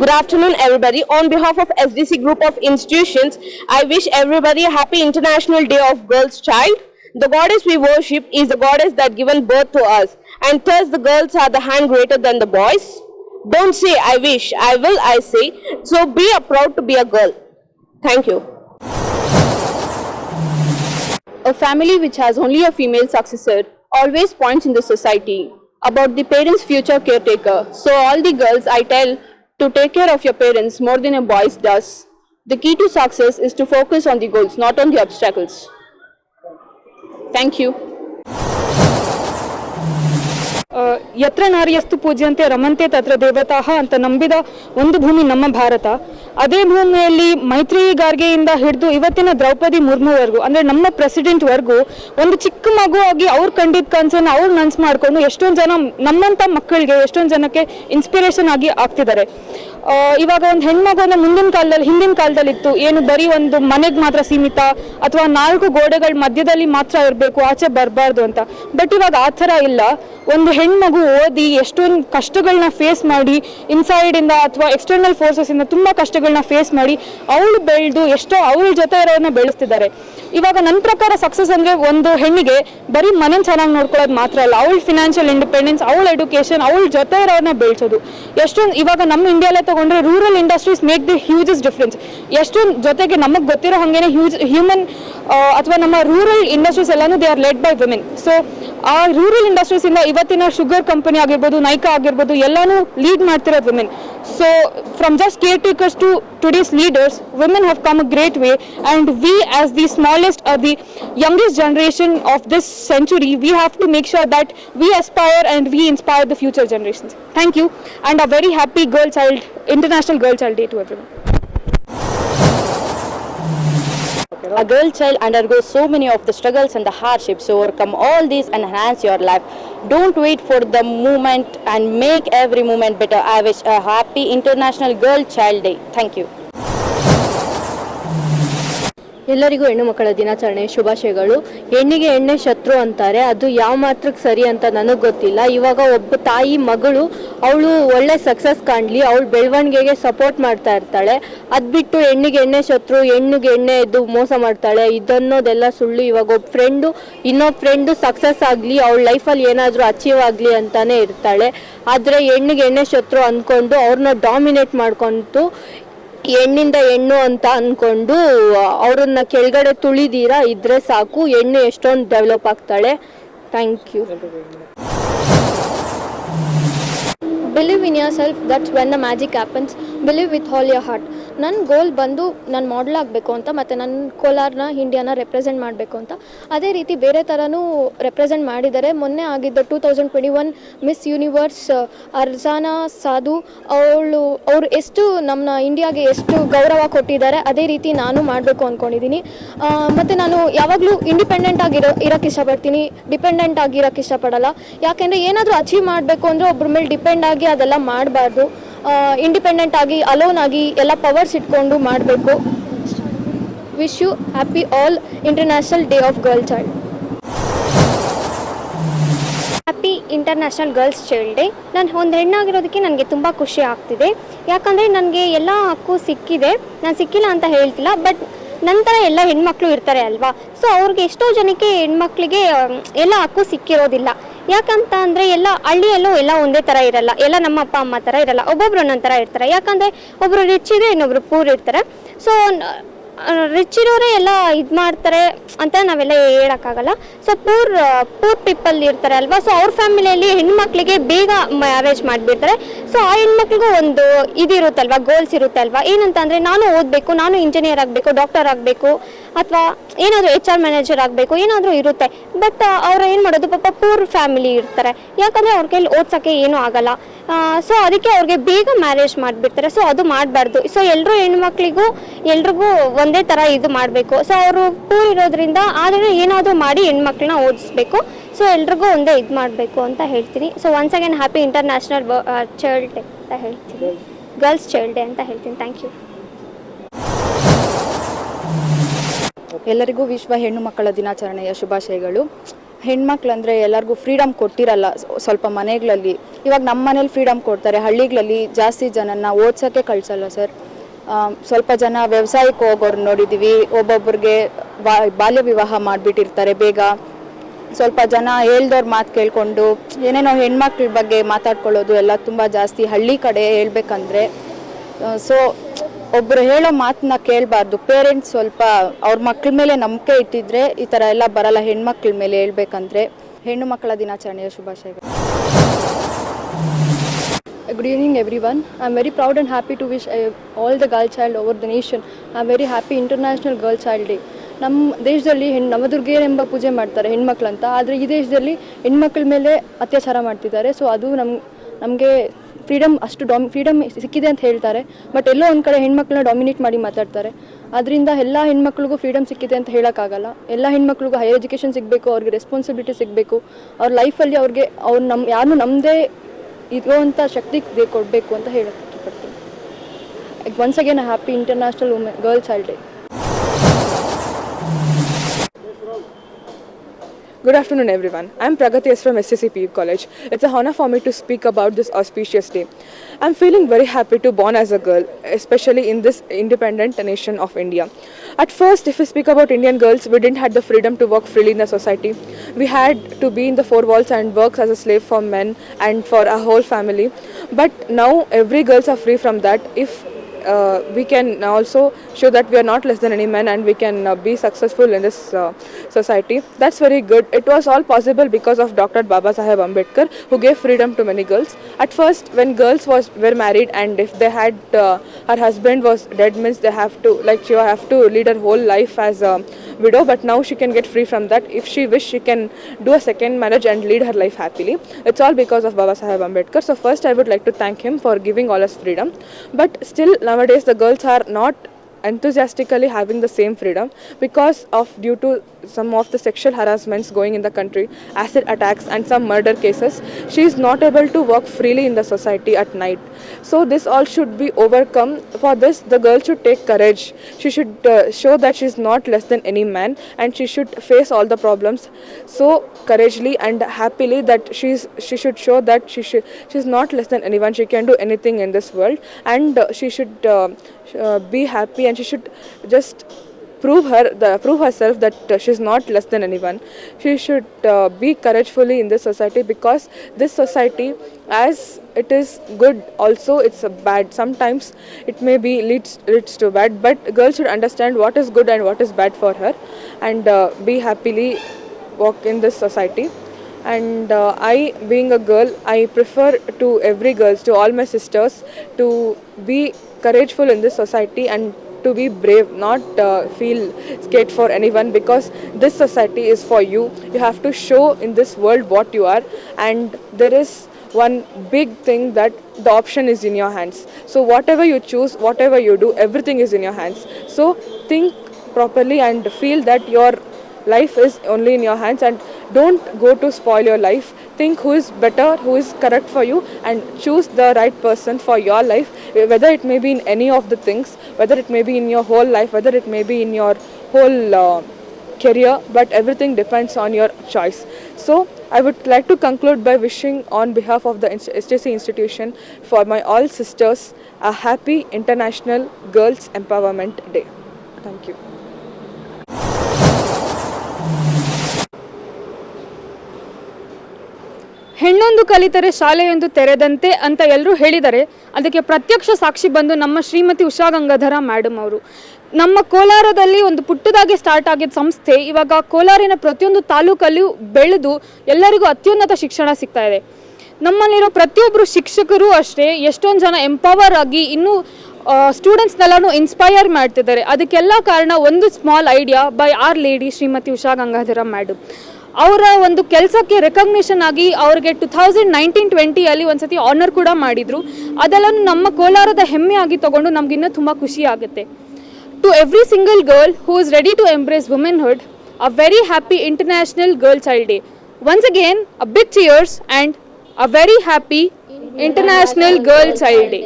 Good afternoon, everybody. On behalf of SDC Group of Institutions, I wish everybody a happy International Day of Girls Child. The goddess we worship is the goddess that given birth to us, and thus the girls are the hand greater than the boys. Don't say I wish, I will, I say. So be a proud to be a girl. Thank you. A family which has only a female successor always points in the society about the parents' future caretaker. So all the girls I tell to take care of your parents more than a boy does. The key to success is to focus on the goals, not on the obstacles. Thank you. ಯತ್ರ ನಾರಿಯಸ್ತು ಪೂಜ್ಯಂತೆ ರಮಂತೆ ತತ್ರ ದೇವತಾಹ ಅಂತ ನಂಬಿದ ಒಂದು ಭೂಮಿ ನಮ್ಮ ಭಾರತ ಅದೇ ಭೂಮಿಯಲ್ಲಿ ಮೈತ್ರಿ ಗಾರ್ಗೆಯಿಂದ ಹಿಡಿದು ಇವತ್ತಿನ ದ್ರೌಪದಿ ಮುರ್ಮುವರೆಗೂ ಅಂದರೆ ನಮ್ಮ ಪ್ರೆಸಿಡೆಂಟ್ವರೆಗೂ ಒಂದು ಚಿಕ್ಕ ಮಗುವಾಗಿ ಅವ್ರು ಕಂಡಿದ್ದ ಕನ್ಸನ್ನ ಅವ್ರು ನನ್ಸ್ ಮಾಡಿಕೊಂಡು ಎಷ್ಟೊಂದು ಜನ ನಮ್ಮಂಥ ಮಕ್ಕಳಿಗೆ ಎಷ್ಟೊಂದು ಜನಕ್ಕೆ ಇನ್ಸ್ಪಿರೇಷನ್ ಆಗಿ ಆಗ್ತಿದ್ದಾರೆ ಇವಾಗ ಒಂದು ಹೆಣ್ಮಗುನ ಮುಂದಿನ ಕಾಲದಲ್ಲಿ, ಹಿಂದಿನ ಕಾಲದಲ್ಲಿ ಇತ್ತು. ಏನು ಬರೀ ಒಂದು ಮನೆಗೆ ಮಾತ್ರ ಸೀಮಿತ, ಅಥವಾ ನಾಲ್ಕು ಗೋಡೆಗಳ ಮಧ್ಯದಲ್ಲಿ ಮಾತ್ರ ಇರಬೇಕು, ಆಚೆ ಬರಬಾರ್ದು ಅಂತ. ಬಟ್ ಇವಾಗ ಆ ಥರ ಇಲ್ಲ. ಒಂದು ಹೆಣ್ಮಗು ಓದಿ ಎಷ್ಟೊಂದು ಕಷ್ಟಗಳನ್ನ ಫೇಸ್ ಮಾಡಿ ಇನ್ಸೈಡ್ ಇಂದ ಅಥವಾ ಎಕ್ಸ್ಟರ್ನಲ್ ಫೋರ್ಸಸ್ ಇಂದ ತುಂಬಾ ಕಷ್ಟಗಳನ್ನ ಫೇಸ್ ಮಾಡಿ, ಅವಳು ಬೆಳೆದು ಎಷ್ಟೋ ಅವಳ ಜೊತೆ ಇರೋದನ್ನ ಬೆಳೆಸ್ತಿದ್ದಾರೆ. ಇವಾಗ ನನ್ನ ಪ್ರಕಾರ ಸಕ್ಸಸ್ ಅಂದ್ರೆ ಒಂದು ಹೆಣ್ಣಿಗೆ ಬರೀ ಮನೆ ಚೆನ್ನಾಗಿ ನೋಡ್ಕೊಳ್ಳೋದು ಮಾತ್ರ ಅಲ್ಲ. ಅವಳ ಫಿನಾನ್ಷಿಯಲ್ ಇಂಡಿಪೆಂಡೆನ್ಸ್ ಅವಳ ಎಜುಕೇಶನ್ ಅವಳ ಜೊತೆ ಇರೋದನ್ನ ಬೆಳೆಸೋದು. ಎಷ್ಟೊಂದು ಇವಾಗ ನಮ್ಮ ಇಂಡಿಯಾಲೇ ತಗೊಂಡ್ರೆ rural industries make the hugest difference ಎಷ್ಟು ಜೊತೆಗೆ ನಮಗೆ ಗೊತ್ತಿರೋ ಹಾಗೇನೆ ಹ್ಯೂಜ್ ಹ್ಯೂಮನ್ ಅಥವಾ ನಮ್ಮ ರೂರಲ್ ಇಂಡಸ್ಟ್ರೀಸ್ ಎಲ್ಲಾನು they are led by women so ಆ ರೂರಲ್ ಇಂಡಸ್ಟ್ರೀಸ್ ಇಂದ ಇವತ್ತಿನ ಶುಗರ್ ಕಂಪನಿ ಆಗಿರ್ಬೋದು ನೈಕ ಆಗಿರ್ಬೋದು, ಎಲ್ಲಾನು ಲೀಡ್ ಮಾಡ್ತಿರೋದು women so from just caretakers to today's leaders women have come a great way and we as the smallest or the youngest generation of this century we have to make sure that we aspire and we inspire the future generation thank you and a very happy girl child international girl child day to every A girl child undergoes so many of the struggles and the hardships. So overcome all these and enhance your life. Don't wait for the moment and make every moment better. I wish a happy International Girl Child Day. Thank you. ಎಲ್ಲರಿಗೂ ಹೆಣ್ಣು ಮಕ್ಕಳ ದಿನಾಚರಣೆ ಶುಭಾಶಯಗಳು. ಹೆಣ್ಣಿಗೆ ಎಣ್ಣೆ ಶತ್ರು ಅಂತಾರೆ. ಅದು ಯಾವ ಮಾತ್ರಕ್ಕೆ ಸರಿ ಅಂತ ನನಗೆ ಗೊತ್ತಿಲ್ಲ. ಇವಾಗ ಒಬ್ಬ ತಾಯಿ ಮಗಳು, ಅವಳು ಒಳ್ಳೆ ಸಕ್ಸಸ್ ಕಾಣಲಿ, ಅವಳು ಬೆಳವಣಿಗೆಗೆ ಸಪೋರ್ಟ್ ಮಾಡ್ತಾ ಇರ್ತಾಳೆ. ಅದು ಬಿಟ್ಟು ಹೆಣ್ಣಿಗೆ ಎಣ್ಣೆ ಶತ್ರು, ಹೆಣ್ಣಿಗೆ ಎಣ್ಣೆ ಎದ್ದು ಮೋಸ ಮಾಡ್ತಾಳೆ. ಇದನ್ನೋದೆಲ್ಲ ಸುಳ್ಳು. ಇವಾಗ ಒಬ್ಬ ಫ್ರೆಂಡು ಇನ್ನೊಬ್ಬ ಫ್ರೆಂಡು ಸಕ್ಸಸ್ ಆಗಲಿ, ಅವಳ ಲೈಫಲ್ಲಿ ಏನಾದರೂ ಅಚೀವ್ ಆಗಲಿ ಅಂತಾನೆ ಇರ್ತಾಳೆ. ಆದರೆ ಹೆಣ್ಣಿಗೆ ಎಣ್ಣೆ ಶತ್ರು ಅಂದ್ಕೊಂಡು ಅವ್ರನ್ನ ಡಾಮಿನೇಟ್ ಮಾಡ್ಕೊಂಡು ಹೆಣ್ಣಿಂದ ಹೆಣ್ಣು ಅಂತ ಅನ್ಕೊಂಡು, ಅವ್ರನ್ನ ಕೆಳಗಡೆ ತುಳಿದೀರಾ, ಇದ್ರೆ ಸಾಕು. ಹೆಣ್ಣು ಎಷ್ಟೊಂದು ಡೆವಲಪ್ ಆಗ್ತಾಳೆ. Thank you believe in yourself that's when the magic happens believe with all your heart ನನ್ನ ಗೋಲ್ ಬಂದು ನಾನು ಮಾಡಲ್ ಆಗಬೇಕು ಅಂತ ಮತ್ತು ನನ್ನ ಕೋಲಾರನ್ನ ಇಂಡಿಯಾನ ರೆಪ್ರೆಸೆಂಟ್ ಮಾಡಬೇಕು ಅಂತ. ಅದೇ ರೀತಿ ಬೇರೆ ಥರನೂ ರೆಪ್ರೆಸೆಂಟ್ ಮಾಡಿದ್ದಾರೆ. ಮೊನ್ನೆ ಆಗಿದ್ದ two thousand twenty one Miss Universe ಅರ್ಜಾನಾ, Sandhu, ಅವಳು, ಅವರು ಎಷ್ಟು ನಮ್ಮ ಇಂಡಿಯಾಗೆ ಎಷ್ಟು ಗೌರವ ಕೊಟ್ಟಿದ್ದಾರೆ, ಅದೇ ರೀತಿ ನಾನು ಮಾಡಬೇಕು ಅಂದ್ಕೊಂಡಿದ್ದೀನಿ ಮತ್ತು ನಾನು ಯಾವಾಗಲೂ ಇಂಡಿಪೆಂಡೆಂಟ್ ಆಗಿರೋ ಇರೋಕ್ಕೆ ಇಷ್ಟಪಡ್ತೀನಿ. ಡಿಪೆಂಡೆಂಟ್ ಆಗಿ ಇರೋಕ್ಕೆ ಇಷ್ಟಪಡಲ್ಲ. ಯಾಕೆಂದರೆ ಏನಾದರೂ ಅಚೀವ್ ಮಾಡಬೇಕು ಅಂದರೆ ಒಬ್ಬರ ಮೇಲೆ ಡಿಪೆಂಡ್ ಆಗಿ ಅದೆಲ್ಲ ಮಾಡಬಾರ್ದು. ಇಂಡಿಪೆಂಡೆಂಟ್ ಆಗಿ ಅಲೋನ್ ಆಗಿ ಎಲ್ಲ ಪವರ್ಸ್ ಇಟ್ಕೊಂಡು ಮಾಡಬೇಕು. Wish you happy all international day of girl child happy international girls child day ನಾನು ಒಂದು ಹೆಣ್ಣಾಗಿರೋದಕ್ಕೆ ನನಗೆ ತುಂಬ ಖುಷಿ ಆಗ್ತಿದೆ. ಯಾಕಂದರೆ ನನಗೆ ಎಲ್ಲ ಹಕ್ಕು ಸಿಕ್ಕಿದೆ. ನಾನು ಸಿಕ್ಕಿಲ್ಲ ಅಂತ ಹೇಳ್ತಿಲ್ಲ ಬಟ್ ನಂತರ ಎಲ್ಲ ಹೆಣ್ಮಕ್ಳು ಇರ್ತಾರೆ ಅಲ್ವಾ? ಸೊ ಅವ್ರಿಗೆ ಎಷ್ಟೋ ಜನಕ್ಕೆ ಹೆಣ್ಮಕ್ಳಿಗೆ ಎಲ್ಲ ಹಕ್ಕು ಸಿಕ್ಕಿರೋದಿಲ್ಲ. ಯಾಕಂತ ಅಂದರೆ ಎಲ್ಲ ಹಳ್ಳಿಯಲ್ಲೂ ಎಲ್ಲ ಒಂದೇ ಥರ ಇರಲ್ಲ. ಎಲ್ಲ ನಮ್ಮ ಅಪ್ಪ, ಅಮ್ಮ ಥರ ಇರಲ್ಲ. ಒಬ್ಬೊಬ್ರು ಒಂದೊಂದು ಥರ ಇರ್ತಾರೆ. ಯಾಕಂದರೆ ಒಬ್ಬರು ರಿಚ್ ಇದೆ ಇನ್ನೊಬ್ರು ಪೂರ್ ಇರ್ತಾರೆ. ಸೊ ರಿಚ್ ಇರೋರೇ ಎಲ್ಲ ಇದು ಮಾಡ್ತಾರೆ ಅಂತ ನಾವೆಲ್ಲ ಹೇಳೋಕ್ಕಾಗಲ್ಲ. ಸೊ ಪೂರ್ ಪೂರ್ ಪೀಪಲ್ ಇರ್ತಾರೆ ಅಲ್ವಾ? ಸೊ ಅವ್ರ ಫ್ಯಾಮಿಲಿಯಲ್ಲಿ ಹೆಣ್ಮಕ್ಳಿಗೆ ಬೇಗ ಮ್ಯಾರೇಜ್ ಮಾಡಿಬಿಡ್ತಾರೆ. ಸೊ ಆ ಹೆಣ್ಮಕ್ಳಿಗೂ ಒಂದು ಇದಿರುತ್ತಲ್ವಾ ಗೋಲ್ಸ್ ಇರುತ್ತೆ ಅಲ್ವಾ ಏನಂತ ಅಂದರೆ ನಾನು ಓದಬೇಕು, ನಾನು ಇಂಜಿನಿಯರ್ ಆಗಬೇಕು ಡಾಕ್ಟರ್ ಆಗಬೇಕು, ಅಥವಾ ಏನಾದರೂ ಎಚ್ ಆರ್ ಮ್ಯಾನೇಜರ್ ಆಗಬೇಕು, ಏನಾದರೂ ಇರುತ್ತೆ. ಬಟ್ ಅವ್ರು ಏನು ಮಾಡೋದು? ಪಾಪ ಪೂರ್ ಫ್ಯಾಮಿಲಿ ಇರ್ತಾರೆ. ಯಾಕಂದರೆ ಅವ್ರ ಕೈಲಿ ಓದ್ಸೋಕ್ಕೆ ಏನೂ ಆಗಲ್ಲ. ಸೊ ಅದಕ್ಕೆ ಅವ್ರಿಗೆ ಬೇಗ ಮ್ಯಾರೇಜ್ ಮಾಡಿಬಿಡ್ತಾರೆ. ಸೊ ಅದು ಮಾಡಬಾರ್ದು. ಸೊ ಎಲ್ಲರೂ ಹೆಣ್ಮಕ್ಳಿಗೂ, ಎಲ್ರಿಗೂ ಒಂದೇ ಥರ ಇದು ಮಾಡಬೇಕು. ಸೊ ಅವರು ಪೂರ್ ಇರೋದ್ರಿಂದ ಆದ್ರೂ ಏನಾದರೂ ಮಾಡಿ ಹೆಣ್ಮಕ್ಳನ್ನ ಓದಿಸ್ಬೇಕು. ಸೊ ಎಲ್ರಿಗೂ ಒಂದೇ ಇದು ಮಾಡಬೇಕು ಅಂತ ಹೇಳ್ತೀನಿ. So once again happy international child day ಅಂತ ಹೇಳ್ತೀನಿ. ಗರ್ಲ್ಸ್ ಚೈಲ್ಡ್ ಡೇ ಅಂತ ಹೇಳ್ತೀನಿ. ಥ್ಯಾಂಕ್ ಯು ಎಲ್ಲರಿಗೂ ವಿಶ್ವ ಹೆಣ್ಣು ಮಕ್ಕಳ ದಿನಾಚರಣೆಯ ಶುಭಾಶಯಗಳು. ಹೆಣ್ಮಕ್ಳು ಅಂದರೆ ಎಲ್ಲರಿಗೂ ಫ್ರೀಡಮ್ ಕೊಟ್ಟಿರಲ್ಲ ಸ್ವಲ್ಪ ಮನೆಗಳಲ್ಲಿ. ಇವಾಗ ನಮ್ಮ ಮನೇಲಿ ಫ್ರೀಡಮ್ ಕೊಡ್ತಾರೆ. ಹಳ್ಳಿಗಳಲ್ಲಿ ಜಾಸ್ತಿ ಜನನ ಓದ್ಸೋಕ್ಕೆ ಕಳಿಸಲ್ಲ ಸರ್. ಸ್ವಲ್ಪ ಜನ ವ್ಯವಸಾಯಕ್ಕೆ ಹೋಗೋರು ನೋಡಿದ್ದೀವಿ ಒಬ್ಬೊಬ್ರಿಗೆ ಬಾ, ಬಾಲ್ಯ ವಿವಾಹ ಮಾಡಿಬಿಟ್ಟಿರ್ತಾರೆ ಬೇಗ. ಸ್ವಲ್ಪ ಜನ ಹೇಳ್ದವ್ರ ಮಾತು ಕೇಳಿಕೊಂಡು, ಏನೇನೋ ಹೆಣ್ಮಕ್ಳ ಬಗ್ಗೆ ಮಾತಾಡ್ಕೊಳ್ಳೋದು ಎಲ್ಲ ತುಂಬ ಜಾಸ್ತಿ ಹಳ್ಳಿ ಕಡೆ ಹೇಳ್ಬೇಕಂದ್ರೆ ಸೊ ಒಬ್ಬರು ಹೇಳೋ ಮಾತನ್ನ ಕೇಳಬಾರ್ದು. ಪೇರೆಂಟ್ಸ್ ಸ್ವಲ್ಪ ಅವ್ರ ಮಕ್ಳ ಮೇಲೆ ನಂಬಿಕೆ ಇಟ್ಟಿದ್ರೆ ಈ ಥರ ಎಲ್ಲ ಬರಲ್ಲ. ಹೆಣ್ಮಕ್ಳ ಮೇಲೆ ಹೇಳ್ಬೇಕಂದ್ರೆ, ಹೆಣ್ಣು ಮಕ್ಕಳ ದಿನಾಚರಣೆಯ ಶುಭಾಶಯಗಳು. Good evening, everyone. I'm very proud and happy to wish uh, all the girl child over the nation a very happy International Girl Child Day. ನಮ್ಮ ದೇಶದಲ್ಲಿ ಹೆಣ್ಣು ಎಂಬ ಪೂಜೆ ಮಾಡ್ತಾರೆ ಹೆಣ್ಮಕ್ಳಂತ. ಆದರೆ ಈ ದೇಶದಲ್ಲಿ ಹೆಣ್ಮಕ್ಳ ಮೇಲೆ ಅತ್ಯಾಚಾರ ಮಾಡ್ತಿದ್ದಾರೆ. ಸೊ ಅದು ನಮ್ಮ ನಮಗೆ ಫ್ರೀಡಮ್ ಅಷ್ಟು ಡಾಮ್ ಫ್ರೀಡಮ್ ಸಿಕ್ಕಿದೆ ಅಂತ ಹೇಳ್ತಾರೆ. ಬಟ್ ಎಲ್ಲೋ ಒಂದು ಕಡೆ ಹೆಣ್ಮಕ್ಳನ್ನ ಡಾಮಿನೇಟ್ ಮಾಡಿ ಮಾತಾಡ್ತಾರೆ. ಅದರಿಂದ ಎಲ್ಲ ಹೆಣ್ಮಕ್ಳಿಗೂ ಫ್ರೀಡಮ್ ಸಿಕ್ಕಿದೆ ಅಂತ ಹೇಳೋಕ್ಕಾಗಲ್ಲ. ಎಲ್ಲ ಹೆಣ್ಮಕ್ಳಿಗೂ ಹೈಯರ್ ಎಜುಕೇಷನ್ ಸಿಗಬೇಕು ಅವ್ರಿಗೆ ರೆಸ್ಪಾನ್ಸಿಬಿಲಿಟಿ ಸಿಗಬೇಕು. ಅವ್ರ ಲೈಫಲ್ಲಿ ಅವ್ರಿಗೆ ಅವ್ರು ನಮ್ಮ ಯಾರನ್ನೂ ನಮ್ಮದೇ ಇರುವಂಥ ಶಕ್ತಿ ಕೊಡಬೇಕು ಅಂತ ಹೇಳಕ್ಕೆ ಇಷ್ಟಪಡ್ತೀನಿ. Once again happy international women girls child day Good afternoon, everyone. I'm Pragati S from SCCPU College. It's a honor for me to speak about this auspicious day. I'm feeling very happy to born as a girl, especially in this independent nation of India. At first, if we speak about Indian girls, we didn't have the freedom to work freely in the society. We had to be in the four walls and work as a slave for men and for our whole family. But now every girls are free from that. If we can also show that we are not less than any man and we can uh, be successful in this uh, society. That's very good. It was all possible because of Dr. Baba Saheb Ambedkar who gave freedom to many girls. At first, when girls was were married and if they had uh, her husband was dead means they have to like she have to lead her whole life as a widow. But now she can get free from that. If she wish, she can do a second marriage and lead her life happily. It's all because of Baba Saheb Ambedkar. So first, I would like to thank him for giving all us freedom. But still, nowadays the girls are not enthusiastically having the same freedom because of due to some of the sexual harassments going in the country acid attacks and some murder cases she is not able to walk freely in the society at night. So this all should be overcome. For this the girl should take courage. She should uh, show that she is not less than any man and she should face all the problems so courageously and happily that she's she should show that she should she's not less than anyone. She can do anything in this world and uh, she should uh, uh, be happy and she should just prove her the prove herself that uh, she's not less than anyone. She should uh, be couragefully in this society because this society as it is good also it's a bad. Sometimes it may be leads leads to bad but girls should understand what is good and what is bad for her and uh, be happily walk in this society and uh, i being a girl i prefer to every girls to all my sisters to be courageful in this society and to be brave not uh, feel scared for anyone because this society is for you. You have to show in this world what you are and there is one big thing that the option is in your hands. So whatever you choose whatever you do everything is in your hands. So think properly and feel that your life is only in your hands and don't go to spoil your life. Think who is better who is correct for you and choose the right person for your life whether it may be in any of the things whether it may be in your whole life whether it may be in your whole uh, career but everything depends on your choice. So i would like to conclude by wishing on behalf of the stc institution for my all sisters a happy international girls empowerment day. Thank you ಹೆಣ್ಣೊಂದು ಕಲಿತರೆ ಶಾಲೆಯೊಂದು ತೆರೆದಂತೆ ಅಂತ ಎಲ್ಲರೂ ಹೇಳಿದರೆ ಅದಕ್ಕೆ ಪ್ರತ್ಯಕ್ಷ ಸಾಕ್ಷಿ ಬಂದು ನಮ್ಮ ಶ್ರೀಮತಿ ಉಷಾ ಗಂಗಾಧರ ಮ್ಯಾಡಮ್ ಅವರು. ನಮ್ಮ ಕೋಲಾರದಲ್ಲಿ ಒಂದು ಪುಟ್ಟದಾಗಿ ಸ್ಟಾರ್ಟ್ ಆಗಿದ್ದ ಸಂಸ್ಥೆ, ಇವಾಗ ಕೋಲಾರಿನ ಪ್ರತಿಯೊಂದು ತಾಲೂಕಲ್ಲೂ ಬೆಳೆದು ಎಲ್ಲರಿಗೂ ಅತ್ಯುನ್ನತ ಶಿಕ್ಷಣ ಸಿಗ್ತಾ ಇದೆ. ನಮ್ಮಲ್ಲಿರೋ ಪ್ರತಿಯೊಬ್ಬರು ಶಿಕ್ಷಕರು ಅಷ್ಟೇ ಎಷ್ಟೊಂದು ಜನ ಎಂಪವರ್ ಆಗಿ ಇನ್ನೂ ಸ್ಟೂಡೆಂಟ್ಸ್ನೆಲ್ಲನೂ ಇನ್ಸ್ಪೈರ್ ಮಾಡ್ತಿದ್ದಾರೆ. ಅದಕ್ಕೆಲ್ಲ ಕಾರಣ ಒಂದು small idea by our lady Shrimati Usha Gangadhara madam ಅವರ ಒಂದು ಕೆಲಸಕ್ಕೆ ರೆಕಗ್ನಿಷನ್ ಆಗಿ ಅವ್ರಿಗೆ ಟು ಥೌಸಂಡ್ ನೈನ್ಟೀನ್ ಟ್ವೆಂಟಿಯಲ್ಲಿ ಒಂದ್ಸತಿ ಆನರ್ ಕೂಡ ಮಾಡಿದರು. ಅದೆಲ್ಲನೂ ನಮ್ಮ ಕೋಲಾರದ ಹೆಮ್ಮೆ ಆಗಿ ತಗೊಂಡು ನಮಗಿನ್ನೂ ತುಂಬ ಖುಷಿ ಆಗುತ್ತೆ. To every single girl who is ready to embrace womanhood a very happy international girl child day once again a big cheers and a very happy international girl child day